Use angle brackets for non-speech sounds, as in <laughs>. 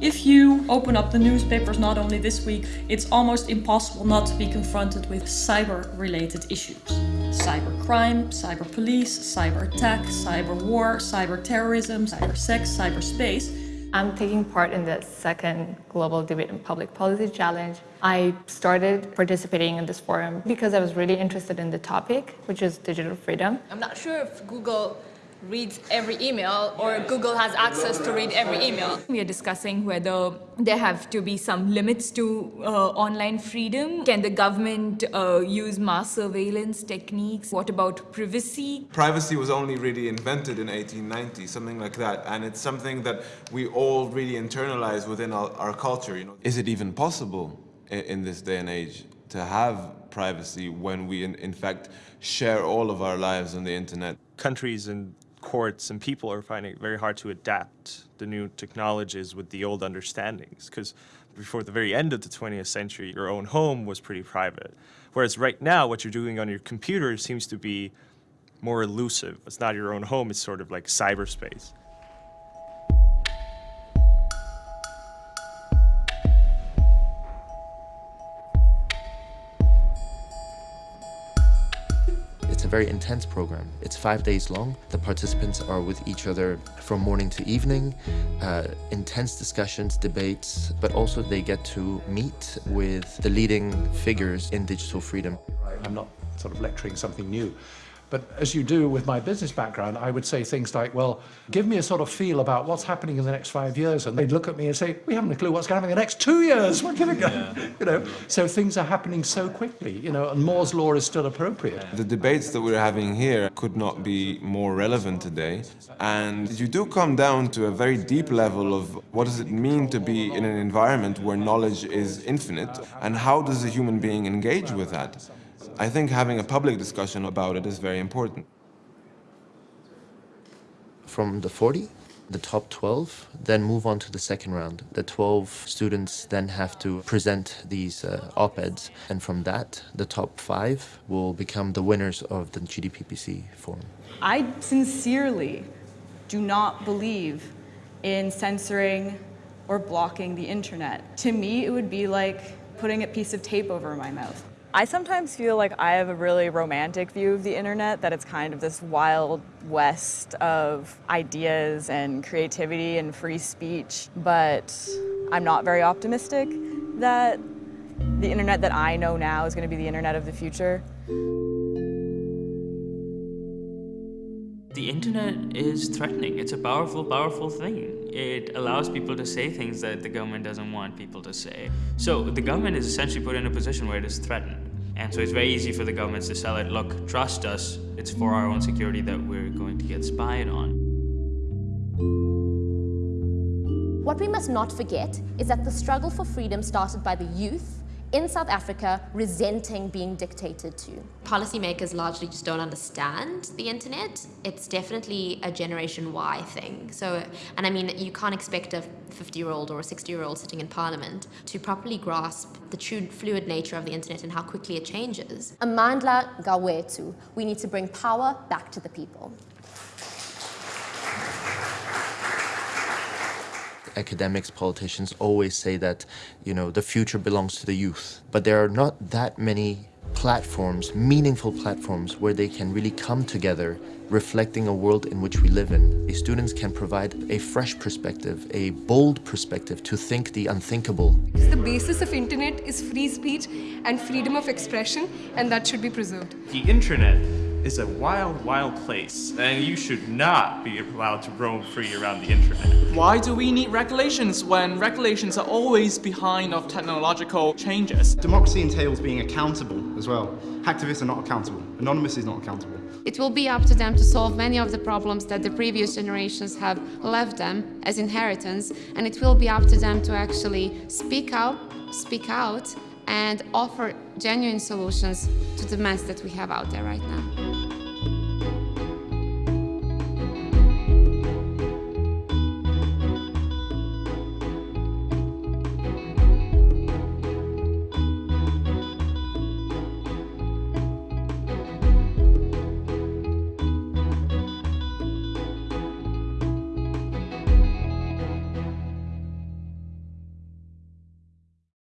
If you open up the newspapers not only this week, it's almost impossible not to be confronted with cyber-related issues. Cybercrime, cyber police, cyber attack, cyber war, cyber terrorism, cyber sex, cyberspace. I'm taking part in the second Global Debate in Public Policy Challenge. I started participating in this forum because I was really interested in the topic, which is digital freedom. I'm not sure if Google reads every email or Google has access to read every email. We are discussing whether there have to be some limits to uh, online freedom. Can the government uh, use mass surveillance techniques? What about privacy? Privacy was only really invented in 1890, something like that, and it's something that we all really internalize within our, our culture. You know, is it even possible in, in this day and age to have privacy when we, in, in fact, share all of our lives on the internet? Countries and courts and people are finding it very hard to adapt the new technologies with the old understandings because before the very end of the 20th century, your own home was pretty private. Whereas right now, what you're doing on your computer seems to be more elusive. It's not your own home, it's sort of like cyberspace. It's a very intense program. It's five days long. The participants are with each other from morning to evening. Uh, intense discussions, debates, but also they get to meet with the leading figures in digital freedom. I'm not sort of lecturing something new. But as you do with my business background, I would say things like, well, give me a sort of feel about what's happening in the next five years. And they'd look at me and say, we haven't a clue what's going to happen in the next two years. <laughs> What can it go? Yeah. You know, so things are happening so quickly, you know, and Moore's law is still appropriate. The debates that we're having here could not be more relevant today. And you do come down to a very deep level of what does it mean to be in an environment where knowledge is infinite and how does a human being engage with that? I think having a public discussion about it is very important. From the 40, the top 12 then move on to the second round. The 12 students then have to present these uh, op-eds and from that the top five will become the winners of the GDPPC forum. I sincerely do not believe in censoring or blocking the internet. To me it would be like putting a piece of tape over my mouth. I sometimes feel like I have a really romantic view of the internet, that it's kind of this wild west of ideas and creativity and free speech, but I'm not very optimistic that the internet that I know now is going to be the internet of the future. The internet is threatening. It's a powerful, powerful thing. It allows people to say things that the government doesn't want people to say. So the government is essentially put in a position where it is threatened. And so it's very easy for the governments to sell it, look, trust us, it's for our own security that we're going to get spied on. What we must not forget is that the struggle for freedom started by the youth in South Africa resenting being dictated to. Policymakers largely just don't understand the internet. It's definitely a Generation Y thing. So, and I mean, you can't expect a 50-year-old or a 60-year-old sitting in Parliament to properly grasp the true fluid nature of the internet and how quickly it changes. Amandla Gawethu, we need to bring power back to the people. Academics, politicians always say that, you know, the future belongs to the youth. But there are not that many platforms, meaningful platforms, where they can really come together reflecting a world in which we live in. The students can provide a fresh perspective, a bold perspective to think the unthinkable. The basis of internet is free speech and freedom of expression, and that should be preserved. The internet is a wild, wild place, and you should not be allowed to roam free around the internet. Why do we need regulations when regulations are always behind of technological changes? Democracy entails being accountable as well. Hacktivists are not accountable. Anonymous is not accountable. It will be up to them to solve many of the problems that the previous generations have left them as inheritance, and it will be up to them to actually speak up, speak out, and offer genuine solutions to the mess that we have out there right now.